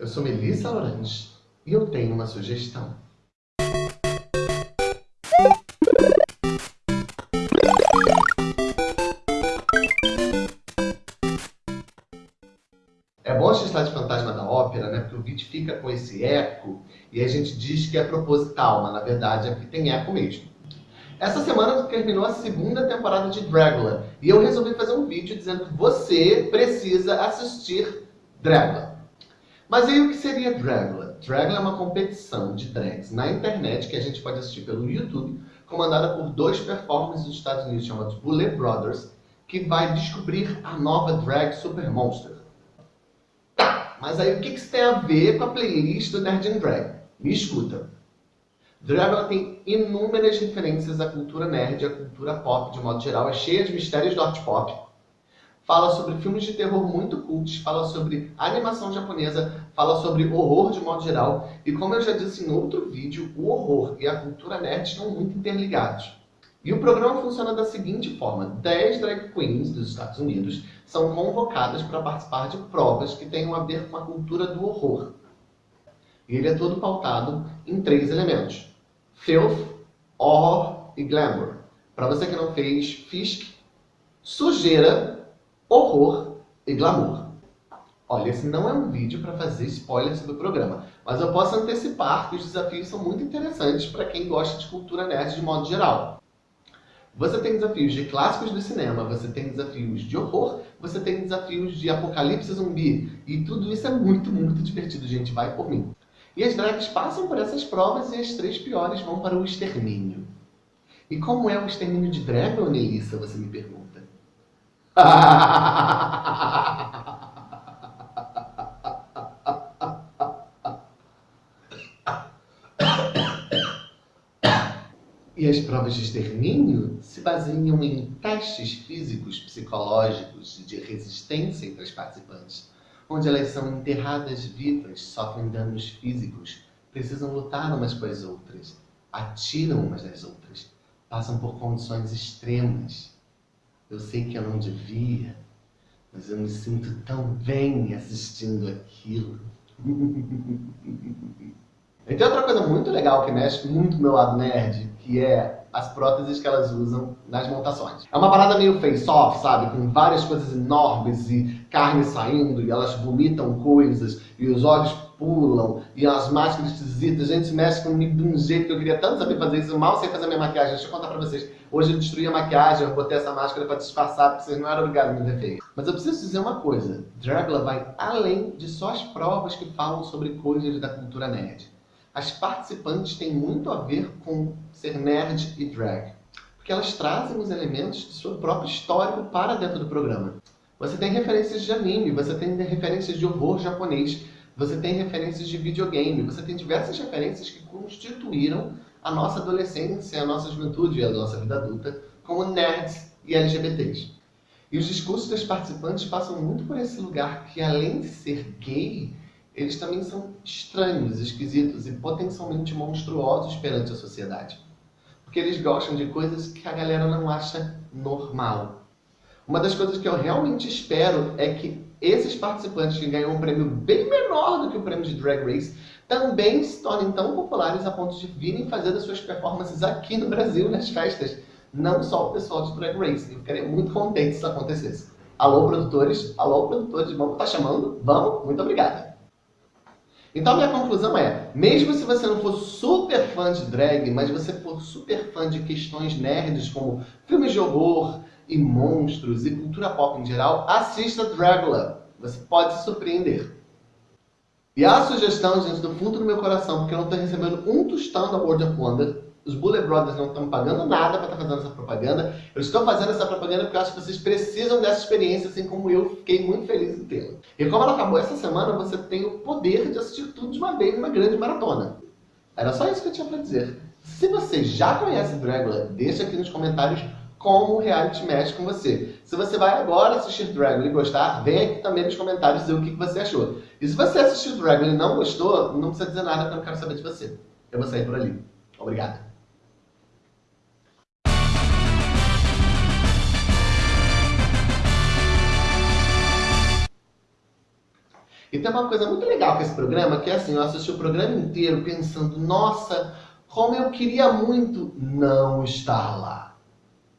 Eu sou Melissa Lorange e eu tenho uma sugestão. É bom assistir de Fantasma da Ópera, né? Porque o vídeo fica com esse eco e a gente diz que é proposital, mas na verdade é porque tem eco mesmo. Essa semana terminou a segunda temporada de Dragula e eu resolvi fazer um vídeo dizendo que você precisa assistir Dragula. Mas aí o que seria Dragula? Dragula é uma competição de drags na internet que a gente pode assistir pelo YouTube, comandada por dois performers dos Estados Unidos chamados Bullet Brothers, que vai descobrir a nova drag Super Monster. Tá, mas aí o que isso tem a ver com a playlist do Nerd and Drag? Me escuta. Dragula tem inúmeras referências à cultura nerd e à cultura pop de modo geral, é cheia de mistérios do art pop, fala sobre filmes de terror muito cultos, fala sobre animação japonesa, fala sobre horror de modo geral, e como eu já disse em outro vídeo, o horror e a cultura nerd estão muito interligados. E o programa funciona da seguinte forma, 10 drag queens dos Estados Unidos são convocadas para participar de provas que tenham a ver com a cultura do horror. E ele é todo pautado em três elementos. Filth, Horror e Glamour. Para você que não fez, Fisk, sujeira horror e glamour. Olha, esse não é um vídeo para fazer spoiler sobre o programa, mas eu posso antecipar que os desafios são muito interessantes para quem gosta de cultura nerd de modo geral. Você tem desafios de clássicos do cinema, você tem desafios de horror, você tem desafios de apocalipse zumbi, e tudo isso é muito, muito divertido, gente, vai por mim. E as drags passam por essas provas e as três piores vão para o extermínio. E como é o extermínio de drag, Nelissa, você me pergunta? E as provas de extermínio se baseiam em testes físicos, psicológicos de resistência entre as participantes, onde elas são enterradas vivas, sofrem danos físicos, precisam lutar umas com as outras, atiram umas das outras, passam por condições extremas, eu sei que eu não devia, mas eu me sinto tão bem assistindo aquilo. e tem outra coisa muito legal que mexe muito com meu lado nerd, que é as próteses que elas usam nas montações. É uma parada meio face-off, sabe? Com várias coisas enormes e carne saindo, e elas vomitam coisas, e os olhos pulam, e as máscaras esquisitas, a gente mexe comigo de um jeito que eu queria tanto saber fazer isso, mal sei fazer minha maquiagem, deixa eu contar pra vocês. Hoje eu destruí a maquiagem, eu botei essa máscara pra disfarçar, porque vocês não eram obrigados a me ver feio. Mas eu preciso dizer uma coisa, Dragula vai além de só as provas que falam sobre coisas da cultura nerd. As participantes têm muito a ver com ser nerd e drag, porque elas trazem os elementos de seu próprio histórico para dentro do programa. Você tem referências de anime, você tem referências de horror japonês, você tem referências de videogame, você tem diversas referências que constituíram a nossa adolescência, a nossa juventude e a nossa vida adulta como nerds e LGBTs. E os discursos das participantes passam muito por esse lugar que, além de ser gay, eles também são estranhos, esquisitos e potencialmente monstruosos perante a sociedade. Porque eles gostam de coisas que a galera não acha normal. Uma das coisas que eu realmente espero é que esses participantes que ganham um prêmio bem menor do que o prêmio de Drag Race também se tornem tão populares a ponto de virem fazer as suas performances aqui no Brasil, nas festas. Não só o pessoal de Drag Race. Eu ficaria muito contente se isso acontecesse. Alô, produtores. Alô, produtores. Vamos, tá chamando? Vamos? Muito obrigada. Então, minha conclusão é, mesmo se você não for super fã de drag, mas você for super fã de questões nerds como filmes de horror, e monstros e cultura pop em geral, assista Dragula. Você pode se surpreender. E a sugestão, gente, do fundo do meu coração, porque eu não estou recebendo um tostão da World of Wonder, os Bullet Brothers não estão pagando nada para estar tá fazendo essa propaganda. Eu estou fazendo essa propaganda porque eu acho que vocês precisam dessa experiência, assim como eu fiquei muito feliz em tê-la. E como ela acabou essa semana, você tem o poder de assistir tudo de uma vez, uma grande maratona. Era só isso que eu tinha para dizer. Se você já conhece Dragula, deixa aqui nos comentários como o reality mexe com você. Se você vai agora assistir Dragon e gostar, vem aqui também nos comentários dizer o que você achou. E se você assistiu Dragon e não gostou, não precisa dizer nada que eu não quero saber de você. Eu vou sair por ali. Obrigado. E tem uma coisa muito legal com esse programa, que é assim, eu assisti o programa inteiro pensando, nossa, como eu queria muito não estar lá.